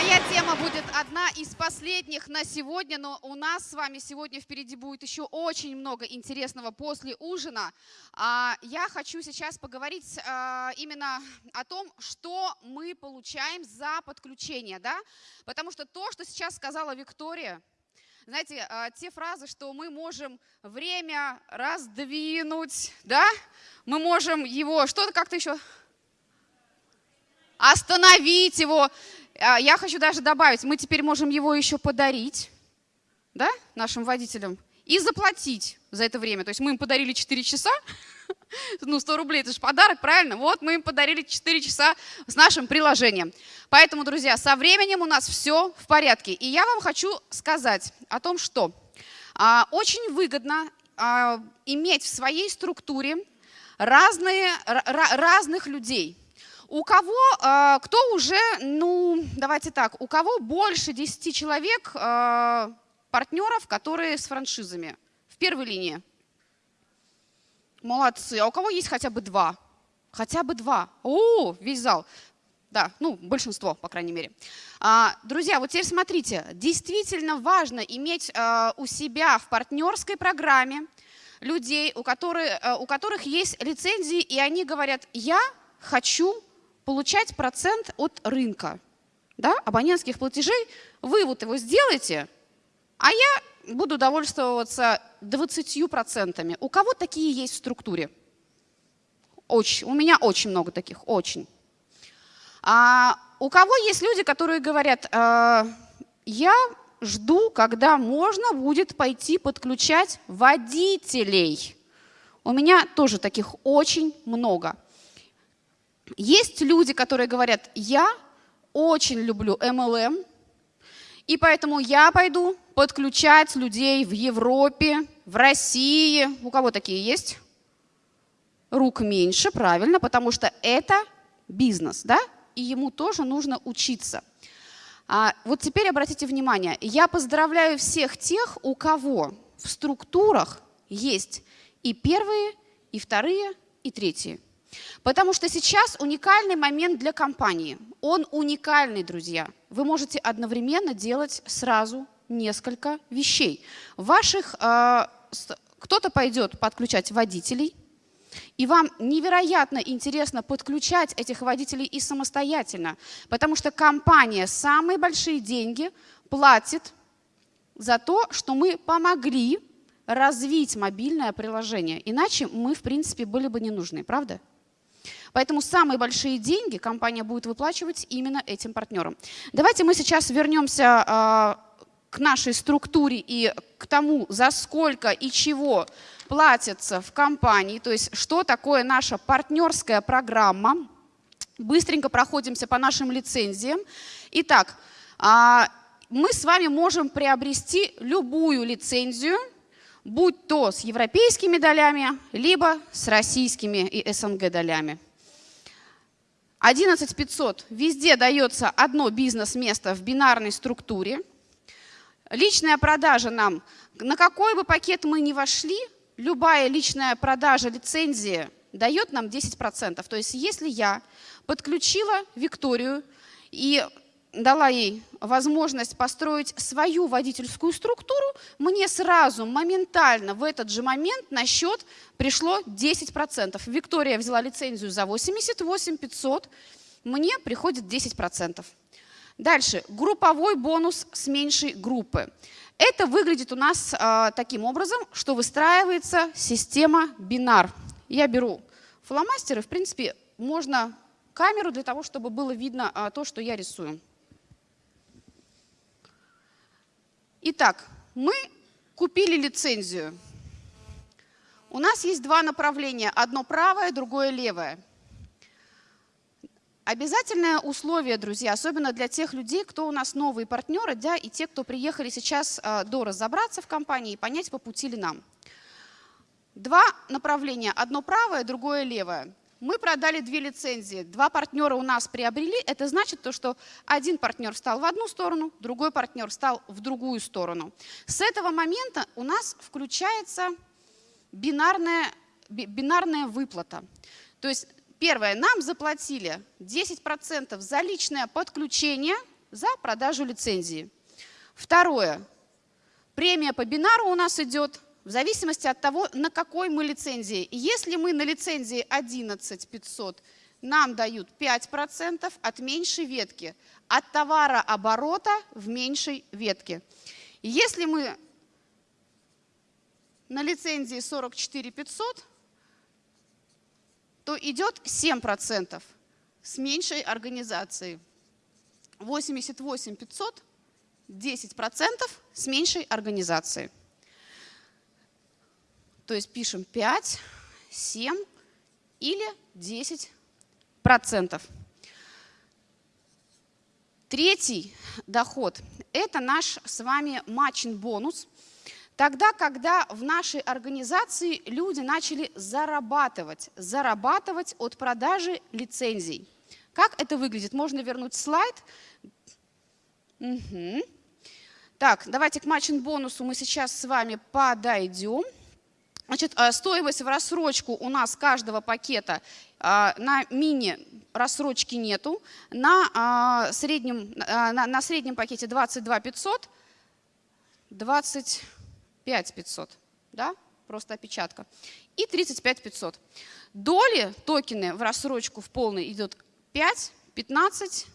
Моя тема будет одна из последних на сегодня, но у нас с вами сегодня впереди будет еще очень много интересного после ужина. А, я хочу сейчас поговорить а, именно о том, что мы получаем за подключение, да? Потому что то, что сейчас сказала Виктория, знаете, а, те фразы, что мы можем время раздвинуть, да? Мы можем его, что-то как-то еще остановить его. А, я хочу даже добавить, мы теперь можем его еще подарить да, нашим водителям и заплатить за это время. То есть мы им подарили 4 часа, ну 100 рублей, это же подарок, правильно? Вот мы им подарили 4 часа с нашим приложением. Поэтому, друзья, со временем у нас все в порядке. И я вам хочу сказать о том, что а, очень выгодно а, иметь в своей структуре разные, разных людей – у кого, а, кто уже, ну, давайте так, у кого больше 10 человек а, партнеров, которые с франшизами в первой линии? Молодцы. А у кого есть хотя бы два? Хотя бы два. О, весь зал. Да, ну, большинство, по крайней мере. А, друзья, вот теперь смотрите, действительно важно иметь а, у себя в партнерской программе людей, у которых, у которых есть лицензии, и они говорят, я хочу получать процент от рынка, да, абонентских платежей. Вы вот его сделаете, а я буду довольствоваться 20%. У кого такие есть в структуре? Очень. У меня очень много таких, очень. А у кого есть люди, которые говорят, э, я жду, когда можно будет пойти подключать водителей. У меня тоже таких очень много. Есть люди, которые говорят, я очень люблю MLM, и поэтому я пойду подключать людей в Европе, в России. У кого такие есть? Рук меньше, правильно, потому что это бизнес, да? И ему тоже нужно учиться. А вот теперь обратите внимание, я поздравляю всех тех, у кого в структурах есть и первые, и вторые, и третьи. Потому что сейчас уникальный момент для компании. Он уникальный, друзья. Вы можете одновременно делать сразу несколько вещей. Ваших э, кто-то пойдет подключать водителей, и вам невероятно интересно подключать этих водителей и самостоятельно, потому что компания самые большие деньги платит за то, что мы помогли развить мобильное приложение. Иначе мы, в принципе, были бы не нужны, правда? Поэтому самые большие деньги компания будет выплачивать именно этим партнерам. Давайте мы сейчас вернемся а, к нашей структуре и к тому, за сколько и чего платится в компании, то есть что такое наша партнерская программа. Быстренько проходимся по нашим лицензиям. Итак, а, мы с вами можем приобрести любую лицензию, будь то с европейскими долями, либо с российскими и СНГ долями. 11 500 везде дается одно бизнес-место в бинарной структуре. Личная продажа нам, на какой бы пакет мы ни вошли, любая личная продажа лицензии дает нам 10%. То есть если я подключила Викторию и дала ей возможность построить свою водительскую структуру, мне сразу, моментально, в этот же момент на счет пришло 10%. Виктория взяла лицензию за 88 500, мне приходит 10%. Дальше, групповой бонус с меньшей группы. Это выглядит у нас э, таким образом, что выстраивается система бинар. Я беру фломастер, и, в принципе, можно камеру для того, чтобы было видно э, то, что я рисую. Итак, мы купили лицензию. У нас есть два направления, одно правое, другое левое. Обязательное условие, друзья, особенно для тех людей, кто у нас новые партнеры, да, и те, кто приехали сейчас э, до разобраться в компании и понять, по пути ли нам. Два направления, одно правое, другое левое. Мы продали две лицензии, два партнера у нас приобрели. Это значит то, что один партнер встал в одну сторону, другой партнер встал в другую сторону. С этого момента у нас включается бинарная, бинарная выплата. То есть первое, нам заплатили 10% за личное подключение за продажу лицензии. Второе. Премия по бинару у нас идет в зависимости от того, на какой мы лицензии. Если мы на лицензии 11500, нам дают 5% от меньшей ветки, от товарооборота в меньшей ветке. Если мы на лицензии 44500, то идет 7% с меньшей организацией. 88500 10% с меньшей организацией. То есть пишем 5, 7 или 10%. Третий доход – это наш с вами матчин-бонус. Тогда, когда в нашей организации люди начали зарабатывать, зарабатывать от продажи лицензий. Как это выглядит? Можно вернуть слайд. Угу. Так, давайте к матчин-бонусу мы сейчас с вами подойдем. Значит, э, стоимость в рассрочку у нас каждого пакета э, на мини рассрочки нету, на, а, среднем, на, среднем пакете 22 500, 25 500, да, просто опечатка, и 35 500. Доли, токены в рассрочку в полный идет 5, 15,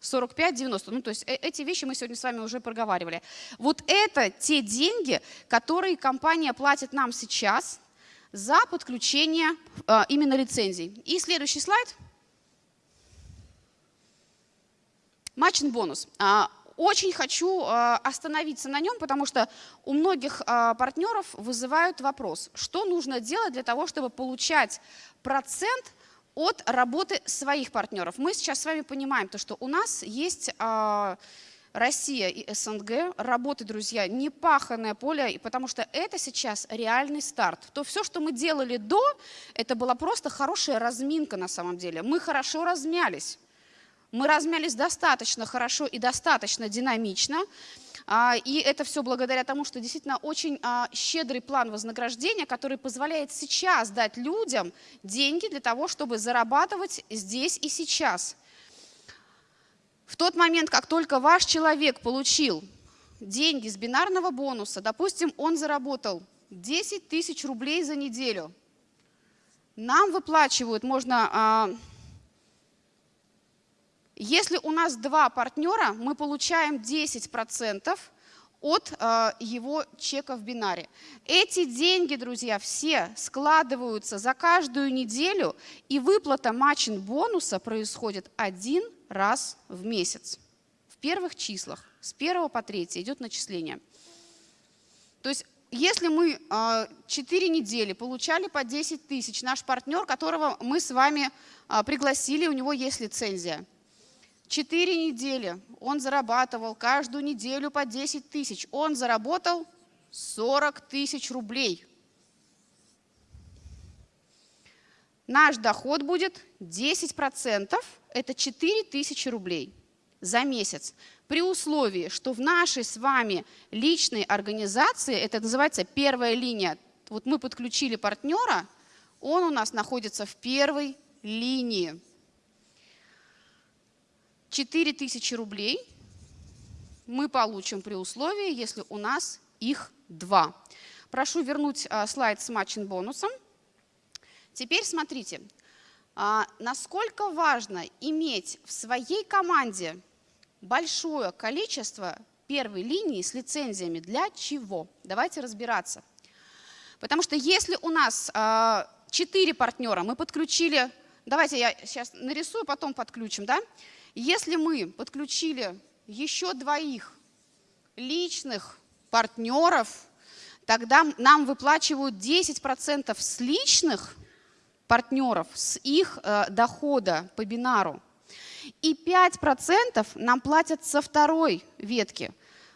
45-90. Ну, то есть э, эти вещи мы сегодня с вами уже проговаривали. Вот это те деньги, которые компания платит нам сейчас за подключение э, именно лицензий. И следующий слайд. Матчин бонус. А, очень хочу э, остановиться на нем, потому что у многих партнеров вызывают вопрос, что нужно делать для того, чтобы получать процент от работы своих партнеров. Мы сейчас с вами понимаем, то, что у нас есть а, Россия и СНГ, работы, друзья, не паханное поле, потому что это сейчас реальный старт. То все, что мы делали до, это была просто хорошая разминка на самом деле. Мы хорошо размялись. Мы размялись достаточно хорошо и достаточно динамично. А, и это все благодаря тому, что действительно очень а, щедрый план вознаграждения, который позволяет сейчас дать людям деньги для того, чтобы зарабатывать здесь и сейчас. В тот момент, как только ваш человек получил деньги с бинарного бонуса, допустим, он заработал 10 тысяч рублей за неделю, нам выплачивают, можно а, если у нас два партнера, мы получаем 10% от э, его чека в бинаре. Эти деньги, друзья, все складываются за каждую неделю, и выплата матчин бонуса происходит один раз в месяц. В первых числах, с 1 по 3 идет начисление. То есть если мы э, 4 недели получали по 10 тысяч, наш партнер, которого мы с вами э, пригласили, у него есть лицензия – Четыре недели он зарабатывал каждую неделю по 10 тысяч. Он заработал 40 тысяч рублей. Наш доход будет 10%, это 4 тысячи рублей за месяц. При условии, что в нашей с вами личной организации, это называется первая линия, вот мы подключили партнера, он у нас находится в первой линии. 4000 рублей мы получим при условии, если у нас их два. Прошу вернуть а, слайд с матчин бонусом. Теперь смотрите, а, насколько важно иметь в своей команде большое количество первой линии с лицензиями. Для чего? Давайте разбираться. Потому что если у нас а, четыре партнера, мы подключили, давайте я сейчас нарисую, потом подключим, да? Если мы подключили еще двоих личных партнеров, тогда нам выплачивают 10% с личных партнеров, с их э, дохода по бинару. И 5% нам платят со второй ветки.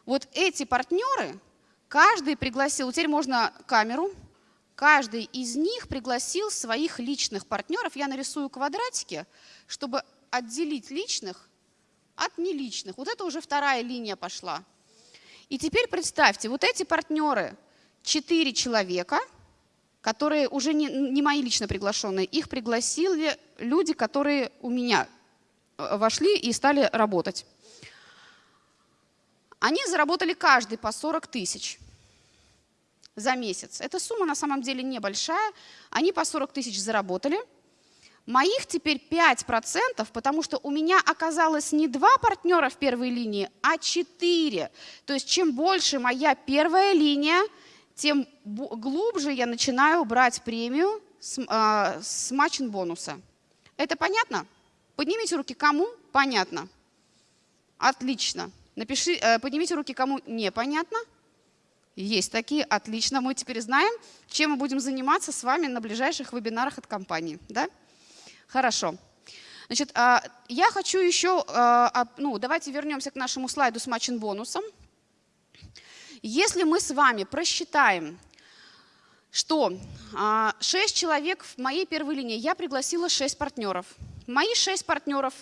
Вот эти партнеры, каждый пригласил, теперь можно камеру, каждый из них пригласил своих личных партнеров. Я нарисую квадратики, чтобы отделить личных от неличных. Вот это уже вторая линия пошла. И теперь представьте, вот эти партнеры, четыре человека, которые уже не, не мои лично приглашенные, их пригласили люди, которые у меня э, вошли и стали работать. Они заработали каждый по 40 тысяч за месяц. Эта сумма на самом деле небольшая. Они по 40 тысяч заработали. Моих теперь 5%, потому что у меня оказалось не два партнера в первой линии, а 4. То есть чем больше моя первая линия, тем глубже я начинаю брать премию с, э, с матчин бонуса. Это понятно? Поднимите руки, кому понятно. Отлично. Напиши, э, поднимите руки, кому непонятно. Есть такие, отлично. Мы теперь знаем, чем мы будем заниматься с вами на ближайших вебинарах от компании. Да? Хорошо. Значит, а, я хочу еще, а, ну, давайте вернемся к нашему слайду с матчин бонусом. Если мы с вами просчитаем, что 6 а, человек в моей первой линии, я пригласила 6 партнеров. Мои 6 партнеров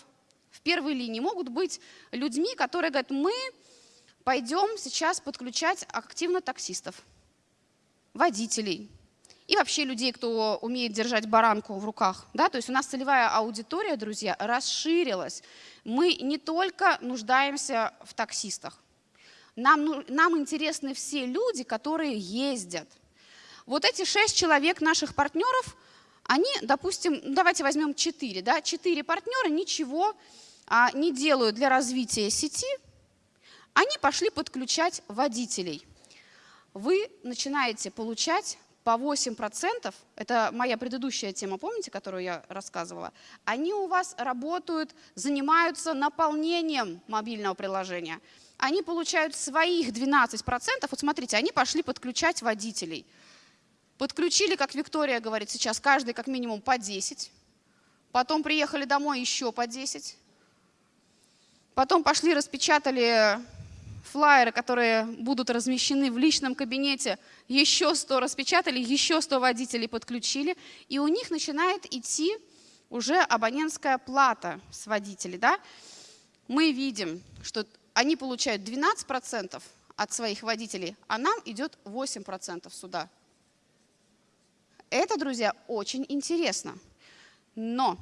в первой линии могут быть людьми, которые говорят, мы пойдем сейчас подключать активно таксистов, водителей и вообще людей, кто умеет держать баранку в руках. Да? То есть у нас целевая аудитория, друзья, расширилась. Мы не только нуждаемся в таксистах. Нам, ну, нам интересны все люди, которые ездят. Вот эти шесть человек наших партнеров, они, допустим, давайте возьмем четыре, да, четыре партнера ничего а, не делают для развития сети, они пошли подключать водителей. Вы начинаете получать по 8%, это моя предыдущая тема, помните, которую я рассказывала, они у вас работают, занимаются наполнением мобильного приложения. Они получают своих 12%, вот смотрите, они пошли подключать водителей. Подключили, как Виктория говорит сейчас, каждый как минимум по 10. Потом приехали домой еще по 10. Потом пошли, распечатали флайеры, которые будут размещены в личном кабинете, еще 100 распечатали, еще 100 водителей подключили, и у них начинает идти уже абонентская плата с водителей. Да? Мы видим, что они получают 12% от своих водителей, а нам идет 8% сюда. Это, друзья, очень интересно. Но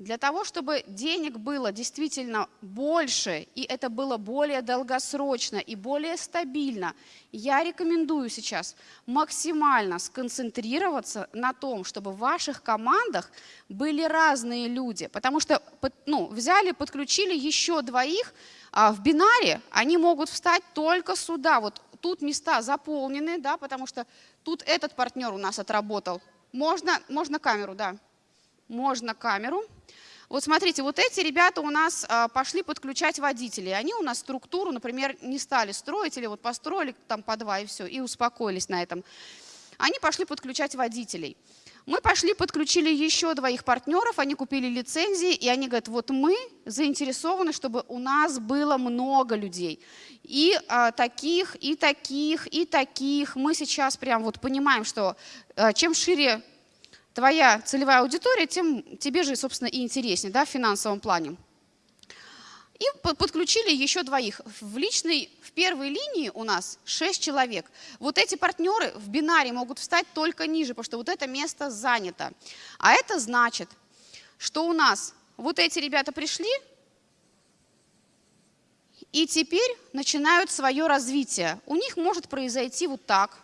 для того, чтобы денег было действительно больше, и это было более долгосрочно и более стабильно, я рекомендую сейчас максимально сконцентрироваться на том, чтобы в ваших командах были разные люди. Потому что ну, взяли, подключили еще двоих, а в бинаре они могут встать только сюда. Вот тут места заполнены, да, потому что тут этот партнер у нас отработал. Можно, можно камеру, да можно камеру. Вот смотрите, вот эти ребята у нас а, пошли подключать водителей. Они у нас структуру, например, не стали строить или вот построили там по два и все, и успокоились на этом. Они пошли подключать водителей. Мы пошли, подключили еще двоих партнеров, они купили лицензии, и они говорят, вот мы заинтересованы, чтобы у нас было много людей. И а, таких, и таких, и таких. Мы сейчас прям вот понимаем, что а, чем шире твоя целевая аудитория, тем тебе же, собственно, и интереснее да, в финансовом плане. И подключили еще двоих. В личной, в первой линии у нас 6 человек. Вот эти партнеры в бинаре могут встать только ниже, потому что вот это место занято. А это значит, что у нас вот эти ребята пришли, и теперь начинают свое развитие. У них может произойти вот так.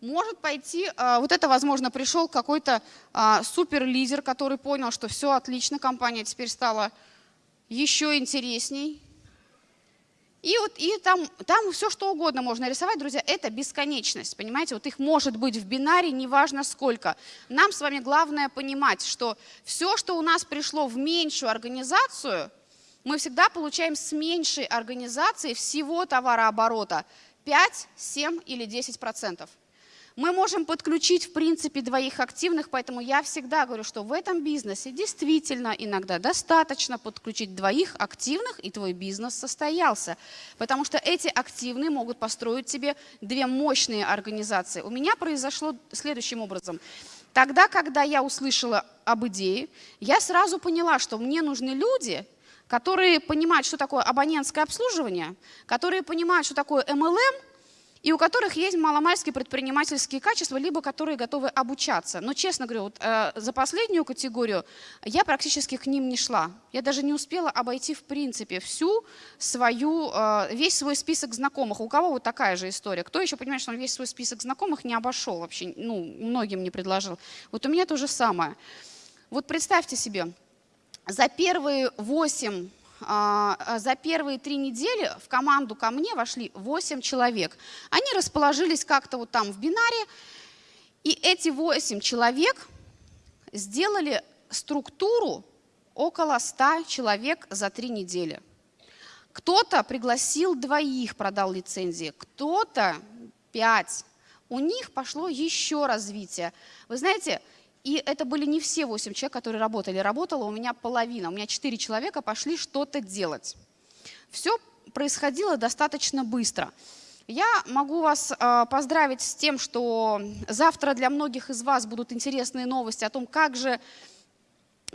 Может пойти, а, вот это, возможно, пришел какой-то а, суперлидер, который понял, что все отлично, компания теперь стала еще интересней. И вот и там, там все что угодно можно рисовать, друзья, это бесконечность, понимаете? Вот их может быть в бинаре, неважно сколько. Нам с вами главное понимать, что все, что у нас пришло в меньшую организацию, мы всегда получаем с меньшей организации всего товарооборота 5, 7 или 10 процентов. Мы можем подключить, в принципе, двоих активных, поэтому я всегда говорю, что в этом бизнесе действительно иногда достаточно подключить двоих активных, и твой бизнес состоялся. Потому что эти активные могут построить тебе две мощные организации. У меня произошло следующим образом. Тогда, когда я услышала об идее, я сразу поняла, что мне нужны люди, которые понимают, что такое абонентское обслуживание, которые понимают, что такое MLM, и у которых есть маломальские предпринимательские качества, либо которые готовы обучаться. Но, честно говоря, вот, э, за последнюю категорию я практически к ним не шла. Я даже не успела обойти, в принципе, всю свою, э, весь свой список знакомых. У кого вот такая же история? Кто еще понимает, что он весь свой список знакомых не обошел вообще, ну, многим не предложил? Вот у меня то же самое. Вот представьте себе, за первые 8 а, а, за первые три недели в команду ко мне вошли 8 человек. Они расположились как-то вот там в бинаре, и эти 8 человек сделали структуру около 100 человек за три недели. Кто-то пригласил двоих, продал лицензии, кто-то пять. У них пошло еще развитие. Вы знаете, и это были не все 8 человек, которые работали. Работала у меня половина. У меня 4 человека пошли что-то делать. Все происходило достаточно быстро. Я могу вас э, поздравить с тем, что завтра для многих из вас будут интересные новости о том, как же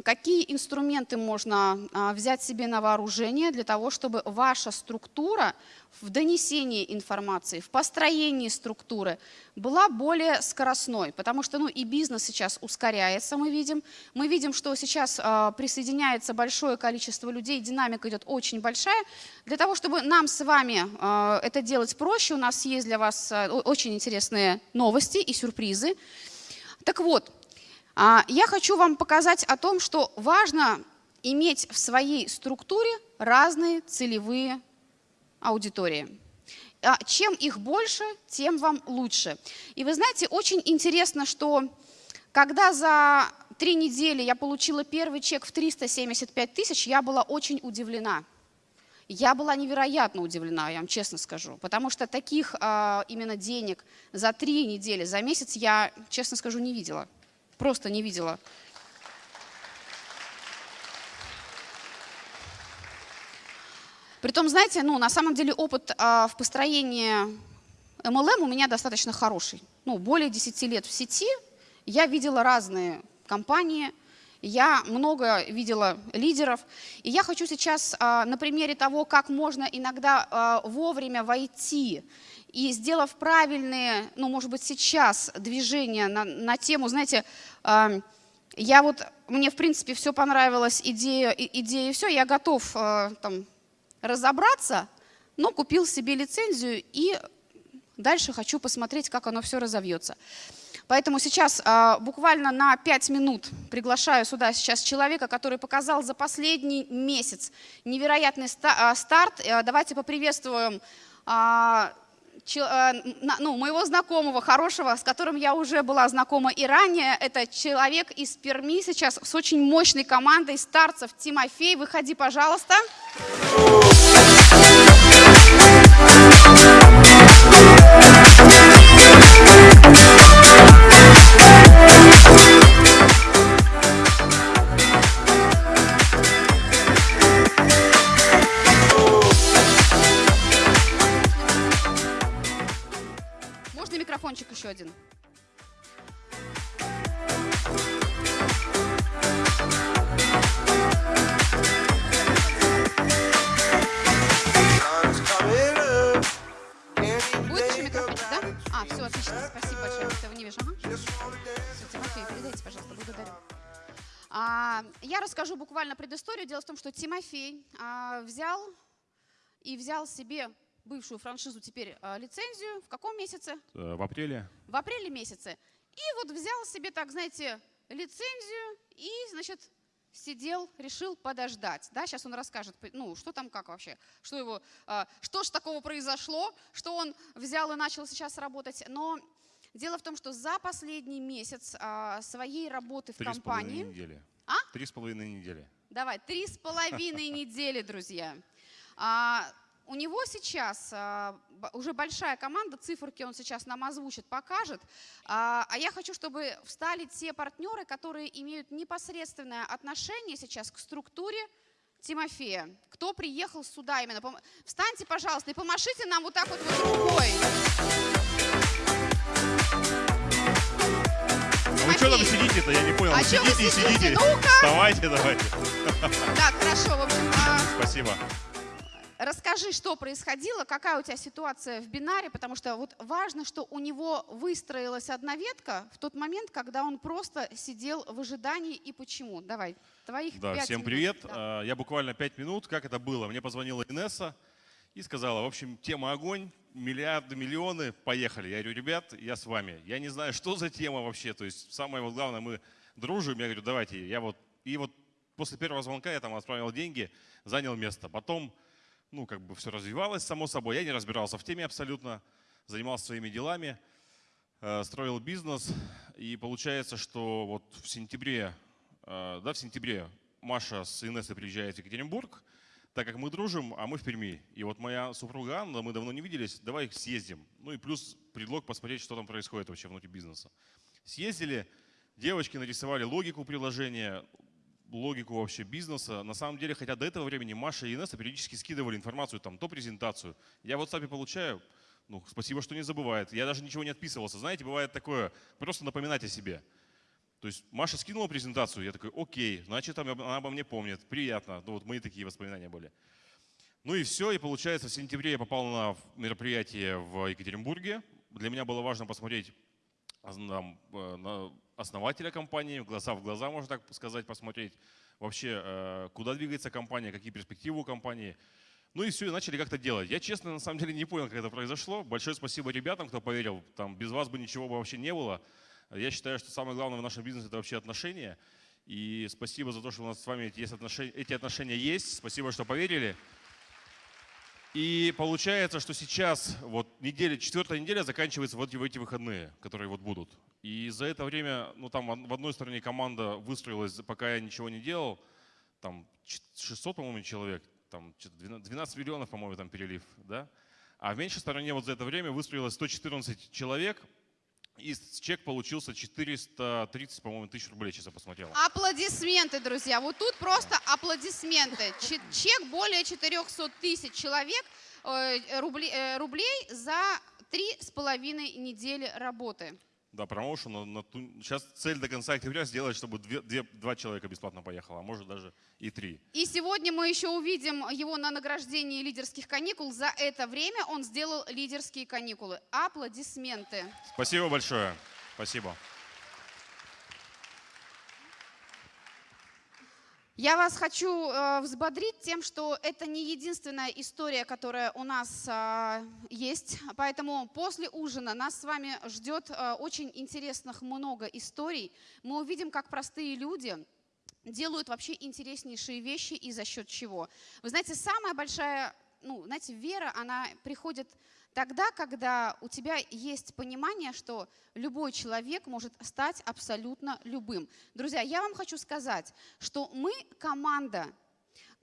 какие инструменты можно а, взять себе на вооружение для того, чтобы ваша структура в донесении информации, в построении структуры была более скоростной, потому что ну, и бизнес сейчас ускоряется, мы видим. Мы видим, что сейчас э, присоединяется большое количество людей, динамика идет очень большая. Для того, чтобы нам с вами э, это делать проще, у нас есть для вас очень интересные новости и сюрпризы. Так вот, а, я хочу вам показать о том, что важно иметь в своей структуре разные целевые аудитории. А чем их больше, тем вам лучше. И вы знаете, очень интересно, что когда за три недели я получила первый чек в 375 тысяч, я была очень удивлена. Я была невероятно удивлена, я вам честно скажу, потому что таких а, именно денег за три недели, за месяц я, честно скажу, не видела просто не видела. Притом, знаете, ну, на самом деле опыт а, в построении MLM у меня достаточно хороший. Ну, более 10 лет в сети, я видела разные компании, я много видела лидеров. И я хочу сейчас а, на примере того, как можно иногда а, вовремя войти и сделав правильные, ну, может быть, сейчас движения на, на тему, знаете, э, я вот, мне, в принципе, все понравилось, идея, идея и все, я готов э, там, разобраться, но купил себе лицензию и дальше хочу посмотреть, как оно все разовьется. Поэтому сейчас э, буквально на 5 минут приглашаю сюда сейчас человека, который показал за последний месяц невероятный ста старт. Э, давайте поприветствуем Э, ну, моего знакомого, хорошего, с которым я уже была знакома и ранее. Это человек из Перми сейчас с очень мощной командой старцев. Тимофей, выходи, пожалуйста. Еще один. Будет еще микрофончик, да? А, все, отлично, спасибо большое, я этого не вижу. Ага. Все, Тимофей, передайте, пожалуйста, благодарю. А, я расскажу буквально предысторию. Дело в том, что Тимофей а, взял и взял себе бывшую франшизу теперь э, лицензию. В каком месяце? Э, в апреле. В апреле месяце. И вот взял себе, так знаете, лицензию и, значит, сидел, решил подождать. Да, сейчас он расскажет, ну, что там, как вообще, что его, э, что ж такого произошло, что он взял и начал сейчас работать. Но дело в том, что за последний месяц своей работы в три компании... Три с половиной недели. А? Три с половиной недели. Давай, три с половиной недели, друзья. А, у него сейчас а, уже большая команда, циферки он сейчас нам озвучит, покажет. А, а я хочу, чтобы встали те партнеры, которые имеют непосредственное отношение сейчас к структуре Тимофея. Кто приехал сюда именно? Встаньте, пожалуйста, и помашите нам вот так вот, вот рукой. Ну вы что там сидите-то? Я не понял. А сидите и сидите. Ну-ка. Вставайте давайте. Так, хорошо, в общем. А... Спасибо. Расскажи, что происходило, какая у тебя ситуация в бинаре, потому что вот важно, что у него выстроилась одна ветка в тот момент, когда он просто сидел в ожидании и почему. Давай, твоих Да, всем минут. привет. Да. А, Я буквально пять минут. Как это было? Мне позвонила Инесса и сказала, в общем, тема огонь, миллиарды, миллионы, поехали. Я говорю, ребят, я с вами. Я не знаю, что за тема вообще. То есть самое вот главное, мы дружим. Я говорю, давайте. Я вот и вот после первого звонка я там отправил деньги, занял место. Потом, ну, как бы все развивалось само собой. Я не разбирался в теме абсолютно, занимался своими делами, э, строил бизнес. И получается, что вот в сентябре, э, да, в сентябре Маша с Инессой приезжает в Екатеринбург, так как мы дружим, а мы в Перми. И вот моя супруга Анна, мы давно не виделись, давай съездим. Ну и плюс предлог посмотреть, что там происходит вообще внутри бизнеса. Съездили, девочки нарисовали логику приложения, логику вообще бизнеса. На самом деле, хотя до этого времени Маша и Инесса периодически скидывали информацию, там, то презентацию. Я в WhatsApp получаю, ну, спасибо, что не забывает. Я даже ничего не отписывался. Знаете, бывает такое, просто напоминать о себе. То есть Маша скинула презентацию, я такой, окей, значит, она она обо мне помнит, приятно. Ну, вот мои такие воспоминания были. Ну и все, и получается, в сентябре я попал на мероприятие в Екатеринбурге. Для меня было важно посмотреть там, э, на основателя компании, глаза в глаза, можно так сказать, посмотреть вообще, э, куда двигается компания, какие перспективы у компании. Ну и все, и начали как-то делать. Я, честно, на самом деле не понял, как это произошло. Большое спасибо ребятам, кто поверил. Там без вас бы ничего бы вообще не было. Я считаю, что самое главное в нашем бизнесе – это вообще отношения. И спасибо за то, что у нас с вами эти, отношения, эти отношения есть. Спасибо, что поверили. И получается, что сейчас вот неделя, четвертая неделя заканчивается вот в эти выходные, которые вот будут. И за это время, ну там в одной стороне команда выстроилась, пока я ничего не делал, там 600, по-моему, человек, там что-то 12 12 миллионов, по-моему, там перелив, да? А в меньшей стороне вот за это время выстроилось 114 человек, и чек получился 430, по-моему, тысяч рублей, сейчас я посмотрел. Аплодисменты, друзья. Вот тут просто аплодисменты. Че- Чек более 400 тысяч человек, э, э, рублей за три с половиной недели работы. Да, промоушен. на- на ту- Сейчас цель до конца октября сделать, чтобы две- две- два человека бесплатно поехало, а может даже и три. И сегодня мы еще увидим его на награждении лидерских каникул. За это время он сделал лидерские каникулы. Аплодисменты. Спасибо большое. Спасибо. Я вас хочу э, взбодрить тем, что это не единственная история, которая у нас а, есть. Поэтому после ужина нас с вами ждет э, очень интересных много историй. Мы увидим, как простые люди делают вообще интереснейшие вещи и за счет чего. Вы знаете, самая большая, ну, знаете, вера, она приходит тогда, когда у тебя есть понимание, что любой человек может стать абсолютно любым. Друзья, я вам хочу сказать, что мы команда.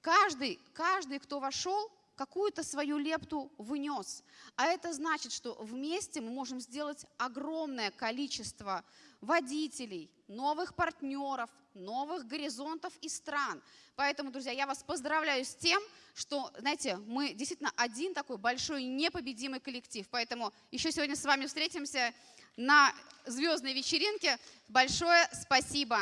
Каждый, каждый, кто вошел, какую-то свою лепту внес. А это значит, что вместе мы можем сделать огромное количество водителей, новых партнеров, новых горизонтов и стран. Поэтому, друзья, я вас поздравляю с тем, что, знаете, мы действительно один такой большой непобедимый коллектив. Поэтому еще сегодня с вами встретимся на звездной вечеринке. Большое спасибо.